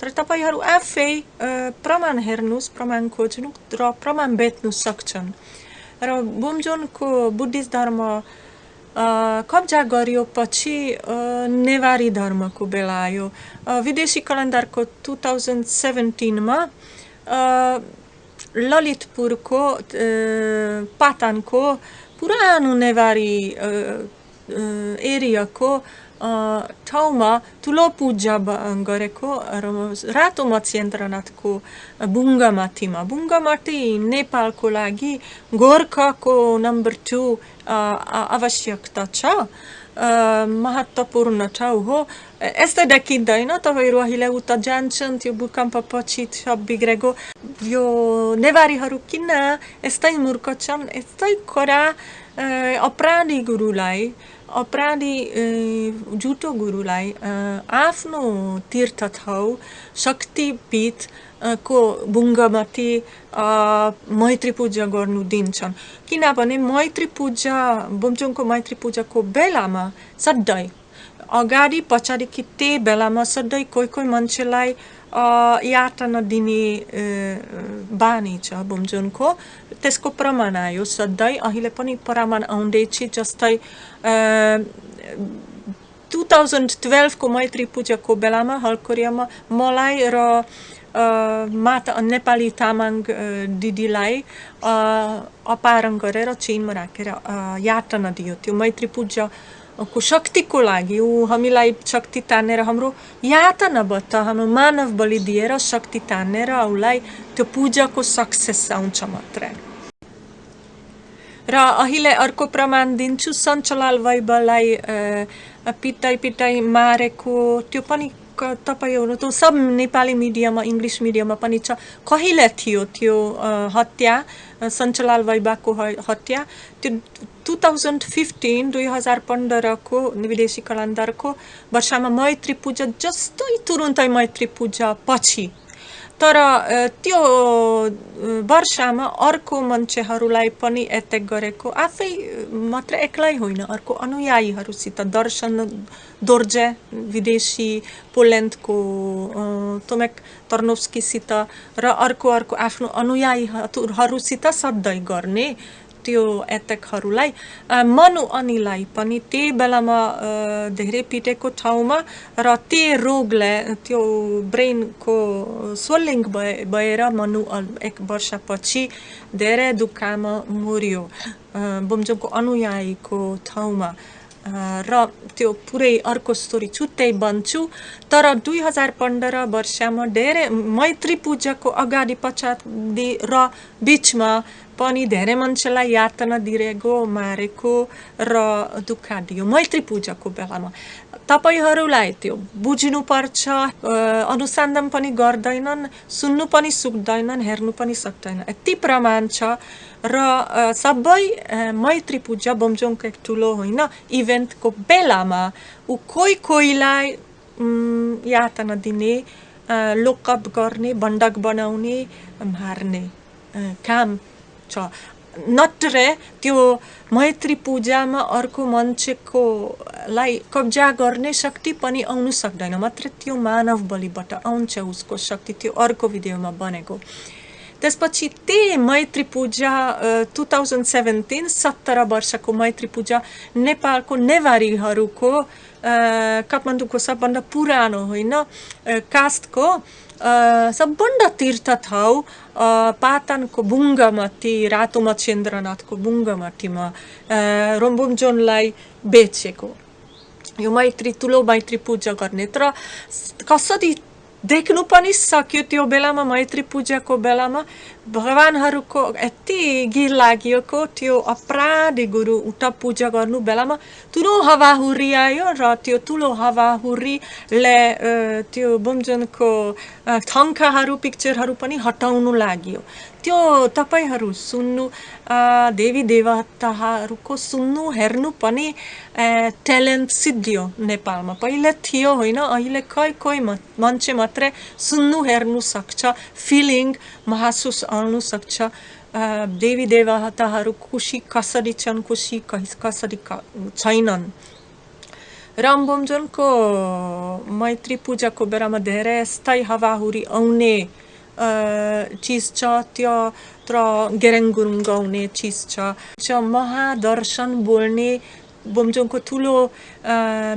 तर तपाईँहरू आफै प्रमाण हेर्नुहोस् प्रमाण खोज्नु र प्रमाण बेच्नु सक्छन्। र बुमजोनको बुद्धिस्ट धर्म कब्जा गरियो पछि नेवारी धर्मको बेला आयो। विदेशी कलन्दारको टु थाउजन्ड सेभेन्टिनमा ललितपुरको पातानको पुरानो नेवारी एरियाको ठाउँमा ठुलो पूजा गरेको र रातो मत्स्यन्द्रनाथको बुङ्गामाथीमा बुङ्गामाथी नेपालको लागि गोर्खाको नम्बर टू आवश्यकता छ महत्त्वपूर्ण ठाउँ हो यस्तै देखिँदैन तपाईँहरू अहिले उता जान्छन् त्यो भूकम्प पछि सब बिग्रेको यो नेवारीहरू किन यस्तै मूर्ख छन् यस्तै कडा अपराधी गुरुलाई अपराधी झुटो गुरुलाई आफ्नो तीर्थ ठाउँ शक्तिपीठ को बुङ्गमाथि मैत्री पूजा गर्नु दिन्छन्। किनभने मैत्री पूजा बुम्चुङको मैत्री पूजाको बेलामा सधैँ अगाडि पछाडि कि त्यही बेलामा सधैँ कोही कोही मान्छेलाई यातना दिने बानी छ बुम्जुनको त्यसको प्रमाण आयो सधैँ। अहिले पनि प्रमाण आउँदैछ जस्तै टु थाउजन्ड टुवेल्भको मैत्री पूजाको बेलामा हलकोरियामा मलाई र माता नेपाली तामाङ दिदीलाई अपहरण गरेर चेनमा राखेर यातना दियो त्यो मैत्री पूजा को शक्तिको लागि ऊ हामीलाई शक्ति तानेर हाम्रो यातनाबाट हाम्रो मानव बलि दिएर शक्ति तानेर उसलाई त्यो पूजाको सक्सेस आउँछ मात्रै र अहिले अर्को प्रमाण दिन्छु सञ्चलाल वैभवलाई पिटाइ पिटाइ मारेको त्यो पनि तपाईँहरू त सब नेपाली मिडियामा इङ्ग्लिस मिडियामा पनि छ। कहिले थियो त्यो हत्या सञ्चलाल वैबाको हत्या? त्यो टु थाउजन्ड फिफ्टिन दुई हजार पन्ध्रको विदेशी कलान्दारको वर्षमा मैत्री पूजा जस्तै तुरुन्तै मैत्री पूजा पछि तर त्यो वर्षमा अर्को मान्छेहरूलाई पनि एट्याक गरेको आफै मात्र एक्लै होइन अर्को अनुयायीहरूसित दर्शन दोर्जे विदेशी पोल्यान्डको तोमेक तर्नोस्कीसित र अर्को अर्को आफ्नो अनुयायीहरूसित सधैँ गर्ने त्यो एट्याकहरूलाई मनु अनिलाई पनि त्यही बेलामा धेरै पिटेको ठाउँमा र त्यो रोगले त्यो ब्रेनको सोलिङ भए भएर मनु एक वर्षपछि धेरै दुःखमा मर्यो बुम्जोङको अनुयायीको ठाउँमा। र त्यो पुरै अर्को स्टोरी छुट्टै बन्छु। तर दुई हजार पन्ध्र वर्षमा धेरै मैत्री पूजाको अगाडि पछाडि र बिचमा पनि धेरै मान्छेलाई यातना दिएको मारेको र दुःख दियो मैत्री पूजाको बेलामा। तपाईँहरूलाई त्यो बुझ्नुपर्छ अनुसन्धान पनि गर्दैनन् सुन्नु पनि सक्दैनन् हेर्नु पनि सक्दैन यति प्रमाण छ र सबै मैत्री पूजा बोम्जोङको एक ठुलो होइन इभेन्टको बेलामा ऊ कोही कोहीलाई यातना दिने लोकअप गर्ने बन्डक बनाउने मार्ने काम छ। नत्र त्यो मैत्री पूजामा अर्को मान्छेकोलाई कब्जा गर्ने शक्ति पनि आउनु सक्दैन। मात्र त्यो मानव बलिबाट आउँछ उसको शक्ति त्यो अर्को भिडियोमा बनेको। त्यसपछि त्यही मैत्री पूजा टु थाउजन्ड सेभेन्टिन सत्र वर्षको मैत्री पूजा नेपालको नेवारीहरूको काठमाडौँको सबभन्दा पुरानो होइन कास्टको सबभन्दा तीर्थ ठाउँ पातनको बुङ्गमाथि रातो मच्छेन्द्रनाथको बुङ्गमाथिमा रोम्बुमजोनलाई बेचेको यो मैत्री ठुलो मैत्री पूजा गर्ने तर कसरी Декну пани сакјот и обелама, мајтри три ко обелама, भगवान्हरूको यति गिर लागिएको त्यो अपराधी गुरु उता पूजा गर्नु बेलामा ठुलो हावाहुरी आयो र त्यो ठुलो हावाहुरीले त्यो बुमजनको थङ्काहरू पिक्चरहरू पनि हटाउनु लाग्यो। त्यो तपाईँहरू सुन्नु देवी देवताहरूको सुन्नु हेर्नु पनि ट्यालेन्ट सिद्धियो नेपालमा। पहिले थियो होइन अहिले कोही कोही मान्छे मात्रै सुन्नु हेर्नु सक्छ। फिलिङ महसुस सक्छ। देवी देवताहरू खुसी कसरी छन् खुसी कसरी छैनन्। रामबमजनको मैत्री पूजाको बेलामा धेरै यस्तै हावाहुरी आउने चिज छ। त्यत्र गेरेङ गुरुङ गाउने चिज छ। महादर्शन बोल्ने बोमजोङको ठुलो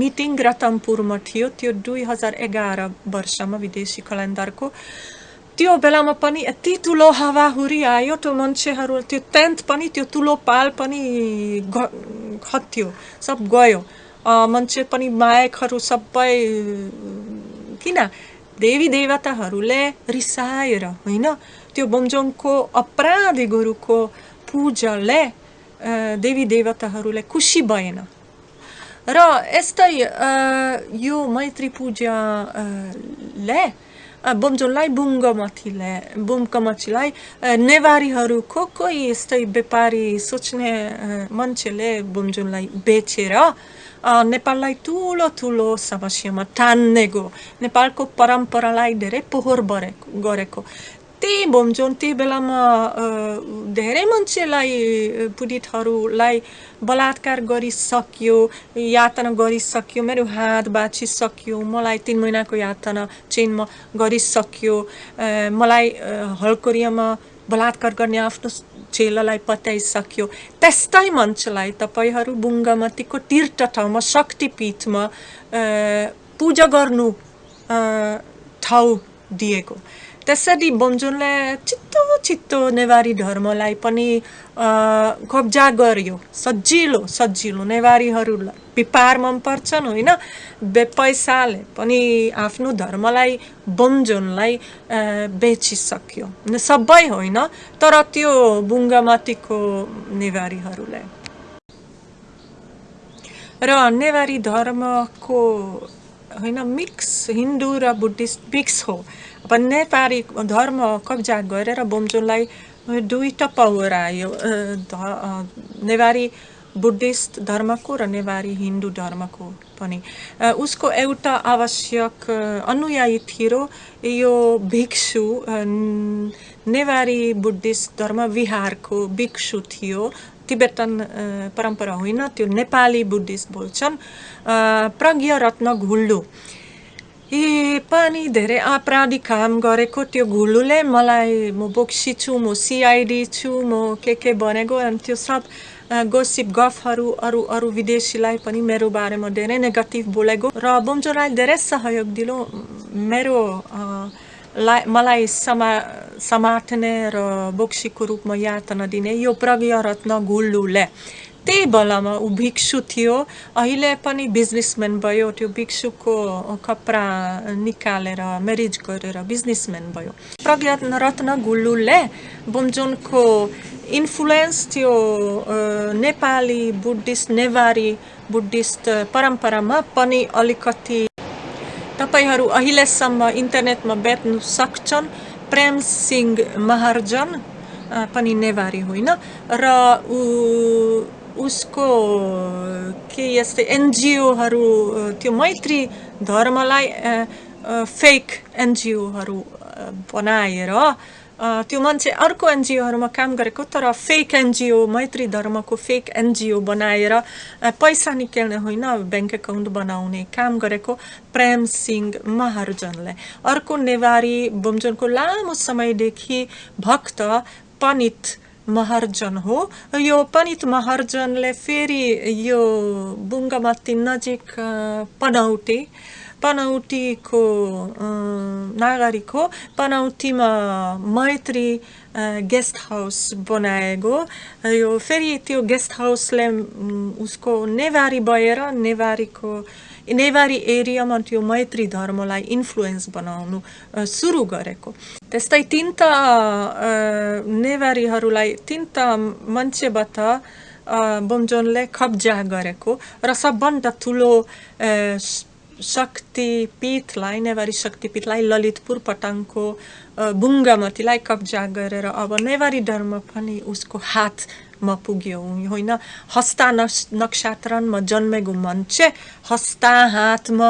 मिटिङ रतनपुरमा थियो। त्यो दुई हजार एघार वर्षमा विदेशी कल्याणदारको त्यो बेलामा पनि यति ठुलो हावाहुरी आयो त्यो मान्छेहरू त्यो टेन्ट पनि त्यो ठुलो पाल पनि खत्यो सब गयो मान्छे पनि मायकहरू सबै किन देवी देवताहरूले रिसाएर होइन त्यो बोमजोङको अपराधी गुरुको पूजाले देवी देवताहरूले खुसी भएन र यस्तै यो मैत्री पूजाले बोमजोङलाई बुङ्गमथीले बुङ्गमथीलाई नेवारीहरूको कोही यस्तै व्यापारी सोच्ने मान्छेले बोमजोङलाई बेचेर नेपाललाई ठुलो ठुलो समस्यामा तान्ने गयो नेपालको परम्परालाई धेरै पोहोर बरेको गरेको। त्यही भन्छौँ त्यही बेलामा धेरै मान्छेलाई पीडितहरूलाई बलात्कार गरिसक्यो यातना गरिसक्यो मेरो हात बाँचिसक्यो मलाई तिन महिनाको यातना चेनमा गरिसक्यो मलाई हलकोरियामा बलात्कार गर्ने आफ्नो चेलालाई पत्याइसक्यो त्यस्तै मान्छेलाई तपाईँहरू बुङ्गामतीको तीर्थ ठाउँमा शक्तिपीठमा पूजा गर्नु ठाउँ दिएको त्यसरी बोमजुनले छिट्टो छिट्टो नेवारी धर्मलाई पनि कब्जा गर्यो। सजिलो सजिलो नेवारीहरूलाई। पिपार मन पर्छन् होइन पैसाले पनि आफ्नो धर्मलाई बोमजोनलाई बेचिसक्यो। सबै होइन तर त्यो बुङ्गामाथिको नेवारीहरूलाई। र नेवारी धर्मको होइन मिक्स हिन्दू र बुद्धिस्ट मिक्स हो। अब नेपाली धर्म कब्जा गरेर बोमजोनलाई दुईवटा पावर आयो। नेवारी बुद्धिस्ट धर्मको र नेवारी हिन्दू धर्मको पनि। उसको एउटा आवश्यक अनुयायी थियो यो भिक्षु। नेवारी बुद्धिस्ट धर्म विहारको भिक्षु थियो। तिब्बतन परम्परा होइन त्यो नेपाली बुद्धिस्ट बोल्छन् प्रज्ञ रत्न घुल्डु ए पनि धेरै आपराधिक काम गरेको त्यो घुलुले मलाई म बोक्सी छु म सिआइडी छु म के के बनेको अनि त्यो सब गोसिप गफहरू अरू अरू विदेशीलाई पनि मेरो बारेमा धेरै नेगेटिभ बोलेको र बोम्जोलाई धेरै सहयोग दिलो मेरो मलाई समा समाट्ने र बोक्सीको रूपमा यातना दिने यो प्रज्ञ रत्न गुल्लुले। त्यही बेलामा ऊ भिक्षु थियो। अहिले पनि बिजनेसम्यान भयो। त्यो भिक्षुको कपडा निकालेर म्यारिज गरेर बिजनेसम्यान भयो। प्रज्ञा रत्न गुल्लुले बुमजोनको इन्फ्लुएन्स त्यो नेपाली बुद्धिस्ट नेवारी बुद्धिस्ट परम्परामा पनि अलिकति तपाईँहरू अहिलेसम्म इन्टरनेटमा बेच्नु सक्छन् प्रेम सिंह महार्जन पनि नेवारी होइन र ऊ उसको के यस्तै एनजिओहरू त्यो मैत्री धर्मलाई फेक एनजिओहरू बनाएर त्यो मान्छे अर्को एनजिओहरूमा काम गरेको तर फेक एनजिओ मैत्री धर्मको फेक एनजिओ बनाएर पैसा निकाल्ने होइन ब्याङ्क एकाउन्ट बनाउने काम गरेको प्रेम सिंह महार्जनले अर्को नेवारी बोमजनको लामो समयदेखि भक्त पनित महर्जन हो यो पनित महर्जनले फेरि यो बुङ्गामाथि नजिक पनौटी पनौटीको नागरिक हो पनौटीमा मैत्री गेस्ट हाउस बनाएको यो फेरि त्यो गेस्ट हाउसले उसको नेवारी भएर नेवारीको नेवारी एरियामा त्यो मैत्री धर्मलाई इन्फ्लुएन्स बनाउनु सुरु गरेको त्यस्तै तिनवटा नेवारीहरूलाई तिनवटा मान्छेबाट बोमजोनले कब्जा गरेको र सबभन्दा ठुलो शक्तिपीठलाई नेवारी शक्तिपीठलाई ललितपुर पटाङको बुङ्गामतीलाई कब्जा गरेर अब नेवारी धर्म पनि उसको हात म पुग्यो होइन हस्ता नक्षत्रमा जन्मेको मान्छे हस्ता हातमा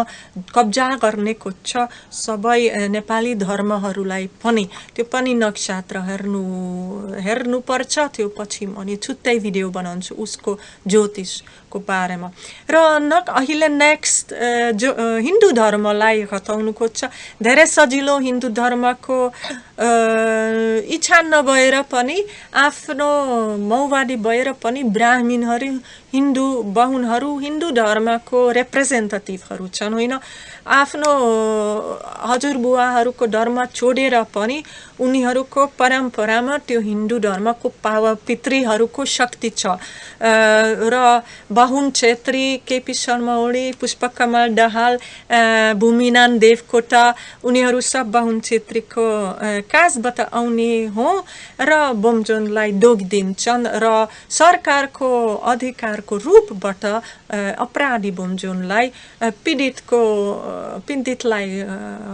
कब्जा गर्ने खोज्छ सबै नेपाली धर्महरूलाई पनि त्यो पनि नक्षत्र हेर्नु हेर्नुपर्छ त्यो पछि म अनि छुट्टै भिडियो बनाउँछु उसको ज्योतिषको बारेमा र न अहिले नेक्स्ट जो हिन्दू धर्मलाई हटाउनु खोज्छ धेरै सजिलो हिन्दू धर्मको इच्छा नभएर पनि आफ्नो माओवादी भएर पनि ब्राह्मीणहरू हिन्दू बाहुनहरू हिन्दू धर्मको रिप्रेजेन्टेटिभहरू छन् होइन आफ्नो हजुरबुवाहरूको धर्म छोडेर पनि उनीहरूको परम्परामा त्यो हिन्दू धर्मको पाव पितृहरूको शक्ति छ र बाहुन छेत्री केपी शर्मा ओली पुष्पकमल दाहाल भूमिनान देवकोटा उनीहरू सब बाहुन छेत्रीको काजबाट आउने हो र बोमजोनलाई दोग दिन्छन् र सरकारको अधिकारको रूपबाट अपराधी बोमजोनलाई पीडितको पीडितलाई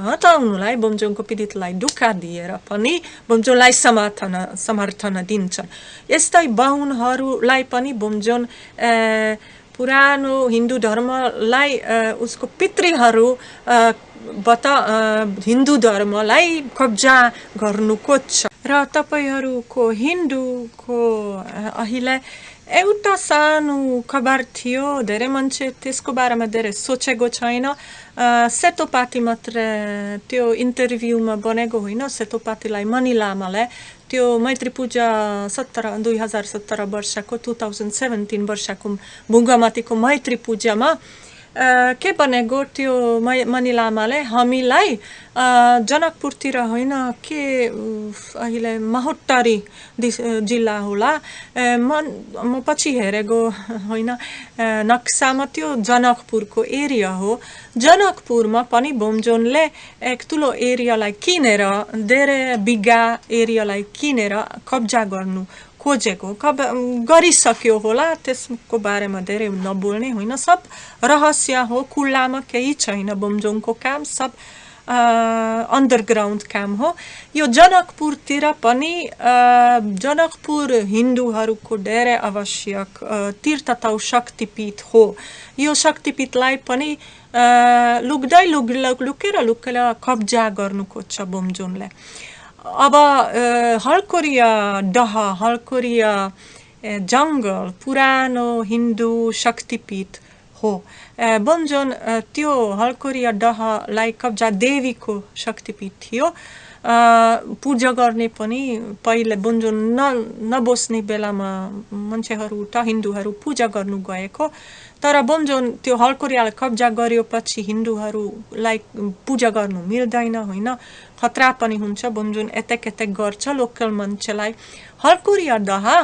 हटाउनुलाई बोमजोङको पीडितलाई दुःख दिएर पनि बोमजोङलाई समर्थन समर्थन दिन्छन् यस्तै बाहुनहरूलाई पनि बोमजोन पुरानो हिन्दू धर्मलाई उसको पितृहरू बाट हिन्दू धर्मलाई कब्जा गर्नु खोज्छ र तपाईँहरूको हिन्दूको अहिले एउटा सानो खबर थियो धेरै मान्छे त्यसको बारेमा धेरै सोचेको छैन सेतोपाती मात्र त्यो इन्टरभ्यूमा बनेको होइन सेतोपातीलाई मणि लामालाई त्यो मैत्री पूजा सत्र दुई हजार सत्र वर्षको टु थाउजन्ड सेभेन्टिन वर्षको भुङ्गामाथिको मैत्री पूजामा के भनेको त्यो मणि लामाले? हामीलाई जनकपुरतिर होइन के अहिले महोत्तरी जिल्ला होला। म पछि हेरेको होइन। नक्सामा त्यो जनकपुरको एरिया हो। जनकपुरमा पनि बोमजोनले एक ठुलो एरियालाई किनेर धेरै बिगा एरियालाई किनेर कब्जा गर्नु खोजेको कब गरिसक्यो होला त्यसको बारेमा धेरै नबोल्ने होइन सब रहस्य हो खुल्लामा केही छैन बोमजोङको काम सब अन्डरग्राउन्ड काम हो यो जनकपुरतिर पनि जनकपुर हिन्दूहरूको धेरै आवश्यक तीर्थतौ शक्तिपीठ हो यो शक्तिपीठलाई पनि लुक्दै लुक लुकेर लुकेर कब्जा गर्नु खोज्छ बोमजोनले अब हलकोरिया डह हलकोरिया जङ्गल पुरानो हिन्दू शक्तिपीठ हो बमजोन त्यो हलकोरिया डहलाई कब्जा देवीको शक्तिपीठ थियो पूजा गर्ने पनि पहिले बुन्जुन न नबस्ने बेलामा मान्छेहरू त हिन्दूहरू पूजा गर्नु गएको। तर बोमजोन त्यो हलकोरियालाई कब्जा गरेपछि हिन्दूहरूलाई पूजा गर्नु मिल्दैन होइन? खतरा पनि हुन्छ बोमजोन एतेक एतेक गर्छ लोकल मान्छेलाई। हलकोरिया दहा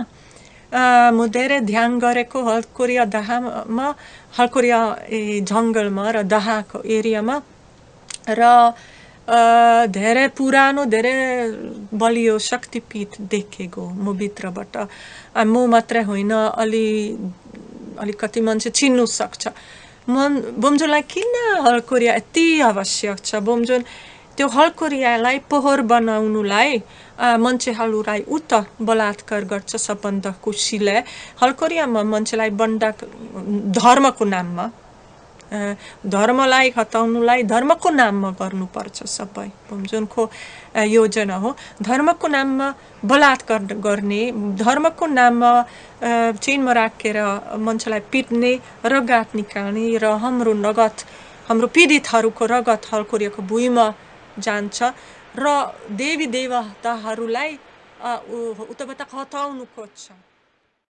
म धेरै ध्यान गरेको हलकोरिया दहामा हलकोरिया जङ्गलमा र दहाको एरियामा। र धेरै पुरानो धेरै बलियो शक्तिपीठ देखेको म भित्रबाट म मात्रै होइन अलि अलिकति मान्छे चिन्नु सक्छ मन बोमजोनलाई किन हलकोरिया यति आवश्यक छ बोमजोन त्यो हलकोरियालाई पोहोर बनाउनुलाई मान्छेहरूलाई उता बलात्कार गर्छ सबभन्दा खुसीले हलकोरियामा मान्छेलाई बन्दा धर्मको नाममा धर्मलाई हटाउनुलाई धर्मको नाममा गर्नुपर्छ सबै। जुनको योजना हो। धर्मको नाममा बलात्कार गर्ने धर्मको नाममा चिनमा राखेर मान्छेलाई पिट्ने रगत निकाल्ने र हाम्रो नगद हाम्रो पीडितहरूको रगत हलकोरियाको भुइँमा जान्छ र देवी देवताहरूलाई उताबाट हटाउनु खोज्छ।